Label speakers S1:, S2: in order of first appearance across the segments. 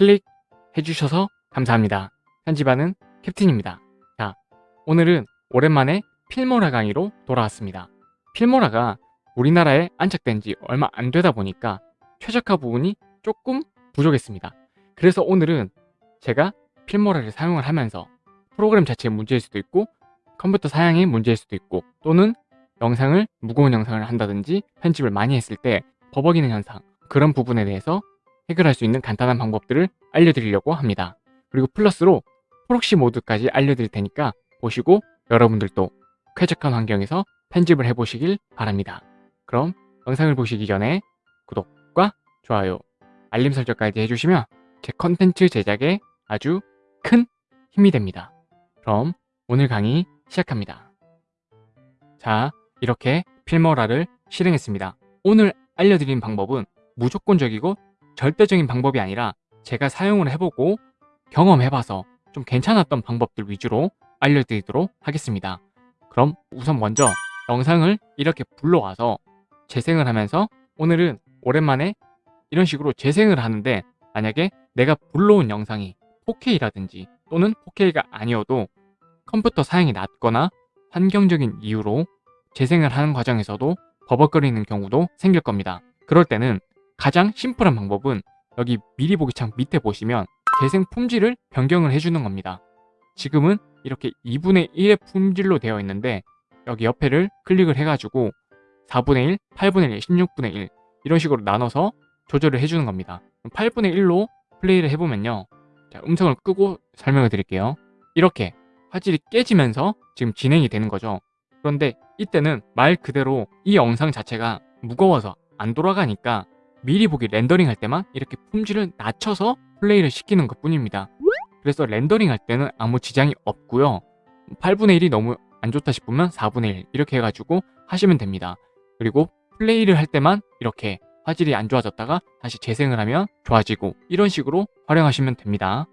S1: 클릭해 주셔서 감사합니다. 편집하는 캡틴입니다. 자, 오늘은 오랜만에 필모라 강의로 돌아왔습니다. 필모라가 우리나라에 안착된 지 얼마 안 되다 보니까 최적화 부분이 조금 부족했습니다. 그래서 오늘은 제가 필모라를 사용을 하면서 프로그램 자체의 문제일 수도 있고 컴퓨터 사양의 문제일 수도 있고 또는 영상을 무거운 영상을 한다든지 편집을 많이 했을 때 버벅이는 현상 그런 부분에 대해서 해결할 수 있는 간단한 방법들을 알려드리려고 합니다. 그리고 플러스로 proxy 모드까지 알려드릴 테니까 보시고 여러분들도 쾌적한 환경에서 편집을 해보시길 바랍니다. 그럼 영상을 보시기 전에 구독과 좋아요, 알림 설정까지 해주시면 제 컨텐츠 제작에 아주 큰 힘이 됩니다. 그럼 오늘 강의 시작합니다. 자, 이렇게 필모라를 실행했습니다. 오늘 알려드린 방법은 무조건적이고 절대적인 방법이 아니라 제가 사용을 해보고 경험해봐서 좀 괜찮았던 방법들 위주로 알려드리도록 하겠습니다. 그럼 우선 먼저 영상을 이렇게 불러와서 재생을 하면서 오늘은 오랜만에 이런 식으로 재생을 하는데 만약에 내가 불러온 영상이 4K라든지 또는 4K가 아니어도 컴퓨터 사양이 낮거나 환경적인 이유로 재생을 하는 과정에서도 버벅거리는 경우도 생길 겁니다. 그럴 때는 가장 심플한 방법은 여기 미리 보기 창 밑에 보시면 재생 품질을 변경을 해주는 겁니다. 지금은 이렇게 2분의 1의 품질로 되어 있는데 여기 옆에를 클릭을 해가지고 4분의 1, 8분의 1, 16분의 1 이런 식으로 나눠서 조절을 해주는 겁니다. 8분의 1로 플레이를 해보면요. 자, 음성을 끄고 설명을 드릴게요. 이렇게 화질이 깨지면서 지금 진행이 되는 거죠. 그런데 이때는 말 그대로 이 영상 자체가 무거워서 안 돌아가니까 미리 보기 렌더링 할 때만 이렇게 품질을 낮춰서 플레이를 시키는 것 뿐입니다. 그래서 렌더링 할 때는 아무 지장이 없고요. 8분의 1이 너무 안 좋다 싶으면 4분의 1 이렇게 해가지고 하시면 됩니다. 그리고 플레이를 할 때만 이렇게 화질이 안 좋아졌다가 다시 재생을 하면 좋아지고 이런 식으로 활용하시면 됩니다.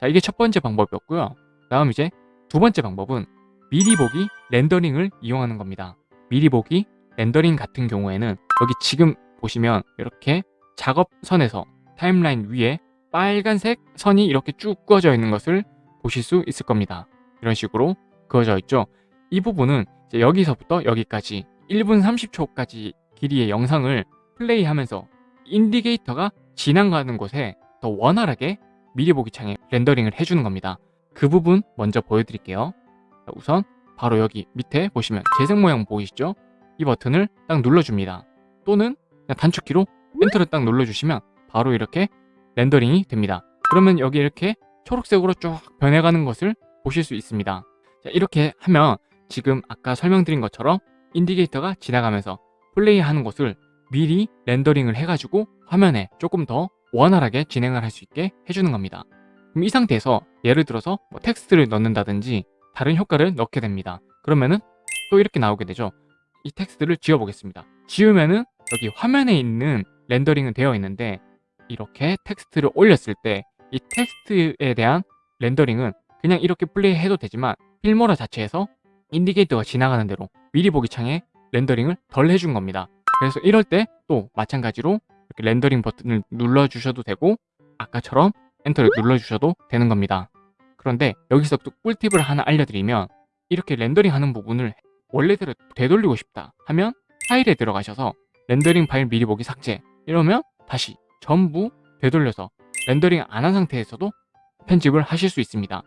S1: 자 이게 첫 번째 방법이었고요. 다음 이제 두 번째 방법은 미리 보기 렌더링을 이용하는 겁니다. 미리 보기 렌더링 같은 경우에는 여기 지금 보시면 이렇게 작업선에서 타임라인 위에 빨간색 선이 이렇게 쭉 그어져 있는 것을 보실 수 있을 겁니다. 이런 식으로 그어져 있죠. 이 부분은 여기서부터 여기까지 1분 30초까지 길이의 영상을 플레이하면서 인디게이터가 지나가는 곳에 더 원활하게 미리 보기 창에 렌더링을 해주는 겁니다. 그 부분 먼저 보여드릴게요. 우선 바로 여기 밑에 보시면 재생 모양 보이시죠? 이 버튼을 딱 눌러줍니다. 또는 단축키로 엔터를 딱 눌러주시면 바로 이렇게 렌더링이 됩니다. 그러면 여기 이렇게 초록색으로 쭉 변해가는 것을 보실 수 있습니다. 자, 이렇게 하면 지금 아까 설명드린 것처럼 indicator가 지나가면서 플레이하는 것을 미리 렌더링을 해가지고 화면에 조금 더 원활하게 진행을 할 수 있게 해주는 겁니다. 그럼 이 상태에서 예를 들어서 뭐 텍스트를 넣는다든지 다른 효과를 넣게 됩니다. 그러면은 또 이렇게 나오게 되죠. 이 텍스트를 지워보겠습니다. 지우면은 여기 화면에 있는 렌더링은 되어 있는데 이렇게 텍스트를 올렸을 때 이 텍스트에 대한 렌더링은 그냥 이렇게 플레이해도 되지만 Filmora 자체에서 indicator가 지나가는 대로 미리 보기 창에 렌더링을 덜 해준 겁니다. 그래서 이럴 때 또 마찬가지로 이렇게 렌더링 버튼을 눌러주셔도 되고 아까처럼 엔터를 눌러주셔도 되는 겁니다. 그런데 여기서 또 꿀팁을 하나 알려드리면 이렇게 렌더링 하는 부분을 원래대로 되돌리고 싶다 하면 파일에 들어가셔서 렌더링 파일 미리 보기 삭제 이러면 다시 전부 되돌려서 렌더링 안 한 상태에서도 편집을 하실 수 있습니다.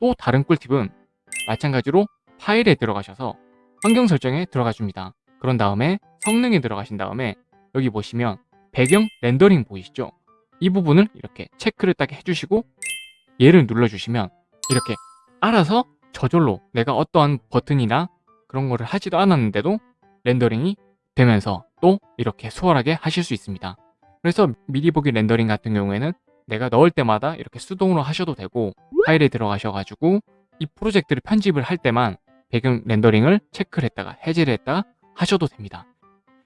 S1: 또 다른 꿀팁은 마찬가지로 파일에 들어가셔서 환경 설정에 들어가 줍니다. 그런 다음에 성능에 들어가신 다음에 여기 보시면 배경 렌더링 보이시죠? 이 부분을 이렇게 체크를 딱 해주시고 얘를 눌러주시면 이렇게 알아서 저절로 내가 어떠한 버튼이나 그런 거를 하지도 않았는데도 렌더링이 되면서 또 이렇게 수월하게 하실 수 있습니다. 그래서 미리 보기 렌더링 같은 경우에는 내가 넣을 때마다 이렇게 수동으로 하셔도 되고 파일에 들어가셔가지고 이 프로젝트를 편집을 할 때만 배경 렌더링을 체크를 했다가 해제를 했다가 하셔도 됩니다.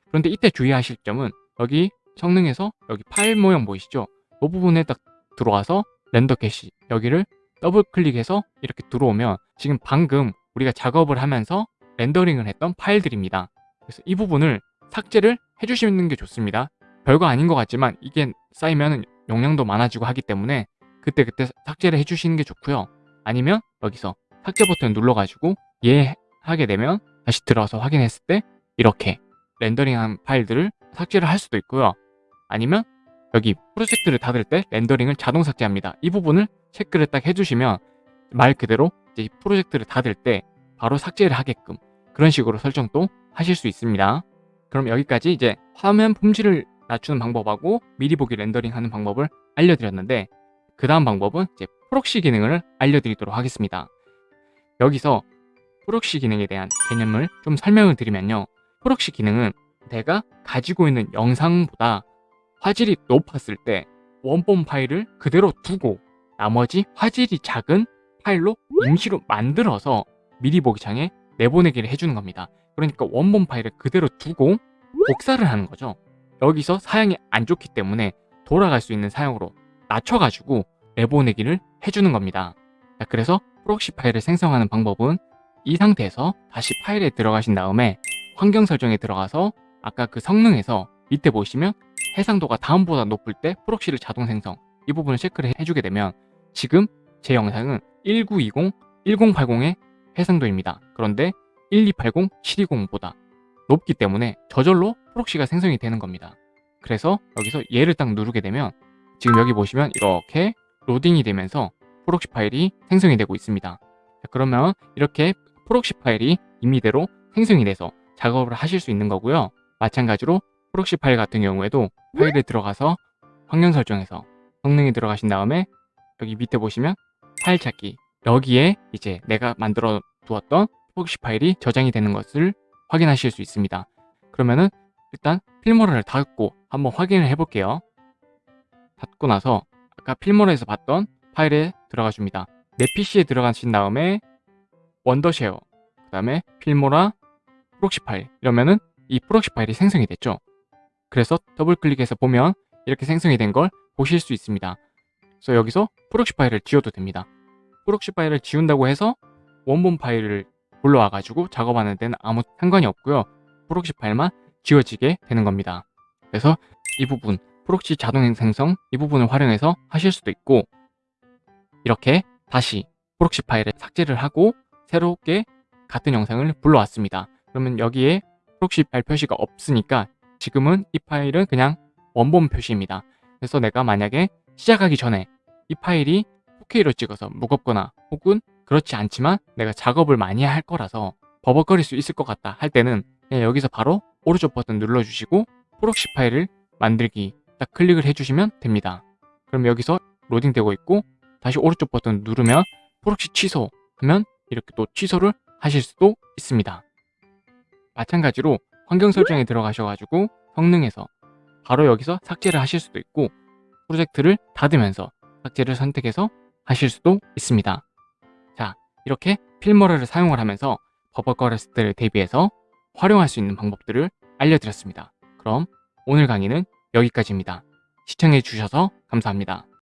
S1: 그런데 이때 주의하실 점은 여기 성능에서 여기 파일 모양 보이시죠? 이 부분에 딱 들어와서 render cache 여기를 더블 클릭해서 이렇게 들어오면 지금 방금 우리가 작업을 하면서 렌더링을 했던 파일들입니다. 그래서 이 부분을 삭제를 해주시는 게 좋습니다. 별거 아닌 것 같지만 이게 쌓이면 용량도 많아지고 하기 때문에 그때그때 삭제를 해주시는 게 좋고요. 아니면 여기서 삭제 버튼을 눌러가지고 예 하게 되면 다시 들어와서 확인했을 때 이렇게 렌더링한 파일들을 삭제를 할 수도 있고요. 아니면 여기 프로젝트를 닫을 때 렌더링을 자동 삭제합니다. 이 부분을 체크를 딱 해주시면 말 그대로 이제 프로젝트를 닫을 때 바로 삭제를 하게끔 그런 식으로 설정도 하실 수 있습니다. 그럼 여기까지 이제 화면 품질을 낮추는 방법하고 미리 보기 렌더링 하는 방법을 알려드렸는데 그 다음 방법은 이제 proxy 기능을 알려드리도록 하겠습니다. 여기서 proxy 기능에 대한 개념을 좀 설명을 드리면요. proxy 기능은 내가 가지고 있는 영상보다 화질이 높았을 때 원본 파일을 그대로 두고 나머지 화질이 작은 파일로 임시로 만들어서 미리 보기 창에 내보내기를 해주는 겁니다. 그러니까 원본 파일을 그대로 두고 복사를 하는 거죠. 여기서 사양이 안 좋기 때문에 돌아갈 수 있는 사양으로 낮춰가지고 내보내기를 해주는 겁니다. 자, 그래서 proxy 파일을 생성하는 방법은 이 상태에서 다시 파일에 들어가신 다음에 환경 설정에 들어가서 아까 그 성능에서 밑에 보시면 해상도가 다음보다 높을 때 proxy를 자동 생성 이 부분을 체크를 해주게 되면 지금 제 영상은 1920, 1080의 해상도입니다. 그런데 1280, 720보다 높기 때문에 저절로 proxy가 생성이 되는 겁니다. 그래서 여기서 얘를 딱 누르게 되면 지금 여기 보시면 이렇게 로딩이 되면서 proxy 파일이 생성이 되고 있습니다. 자, 그러면 이렇게 proxy 파일이 임의대로 생성이 돼서 작업을 하실 수 있는 거고요. 마찬가지로 proxy 파일 같은 경우에도 파일에 들어가서 환경 설정에서 성능에 들어가신 다음에 여기 밑에 보시면 파일 찾기 여기에 이제 내가 만들어 두었던 proxy 파일이 저장이 되는 것을 확인하실 수 있습니다. 그러면은 일단 필모라를 닫고 한번 확인을 해볼게요. 닫고 나서 아까 필모라에서 봤던 파일에 들어가 줍니다. 내 PC에 들어가신 다음에 원더쉐어 그 다음에 필모라 proxy 파일 이러면은 이 proxy 파일이 생성이 됐죠. 그래서 더블 클릭해서 보면 이렇게 생성이 된 걸 보실 수 있습니다. 그래서 여기서 proxy 파일을 지워도 됩니다. proxy 파일을 지운다고 해서 원본 파일을 불러와 가지고 작업하는 데는 아무 상관이 없고요. proxy 파일만 지워지게 되는 겁니다. 그래서 이 부분 proxy 자동 생성 이 부분을 활용해서 하실 수도 있고 이렇게 다시 proxy 파일을 삭제를 하고 새롭게 같은 영상을 불러왔습니다. 그러면 여기에 proxy 파일 표시가 없으니까 지금은 이 파일은 그냥 원본 표시입니다. 그래서 내가 만약에 시작하기 전에 이 파일이 4K로 찍어서 무겁거나 혹은 그렇지 않지만 내가 작업을 많이 할 거라서 버벅거릴 수 있을 것 같다 할 때는 여기서 바로 오른쪽 버튼 눌러주시고 proxy 파일을 만들기 딱 클릭을 해주시면 됩니다. 그럼 여기서 로딩되고 있고 다시 오른쪽 버튼 누르면 proxy 취소 하면 이렇게 또 취소를 하실 수도 있습니다. 마찬가지로 환경 설정에 들어가셔가지고 성능에서 바로 여기서 삭제를 하실 수도 있고 프로젝트를 닫으면서 삭제를 선택해서 하실 수도 있습니다. 자, 이렇게 필모라를 사용을 하면서 버벅거렸을 대비해서 활용할 수 있는 방법들을 알려드렸습니다. 그럼 오늘 강의는 여기까지입니다. 시청해주셔서 감사합니다.